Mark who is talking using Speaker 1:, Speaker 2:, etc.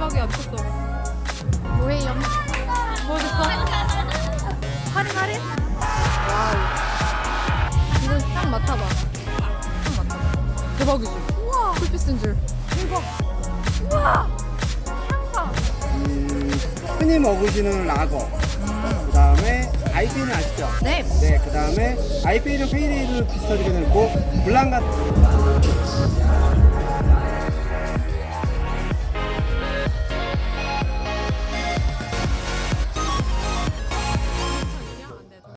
Speaker 1: 대박이야. 미쳤어. 뭐해요? 뭐 줬어? 할인 할인? 와우. 이거 딱 맡아봐. 딱 맡아봐. 대박이지? 우와. 쿨피스인 줄. 대박. 우와. 향파.
Speaker 2: 음, 흔히 먹으시는 라거 그 다음에 IPA는 아시죠?
Speaker 1: 네.
Speaker 2: 네, 그 다음에 IPA는 페이레이드 비슷하게 되고 블랑 같은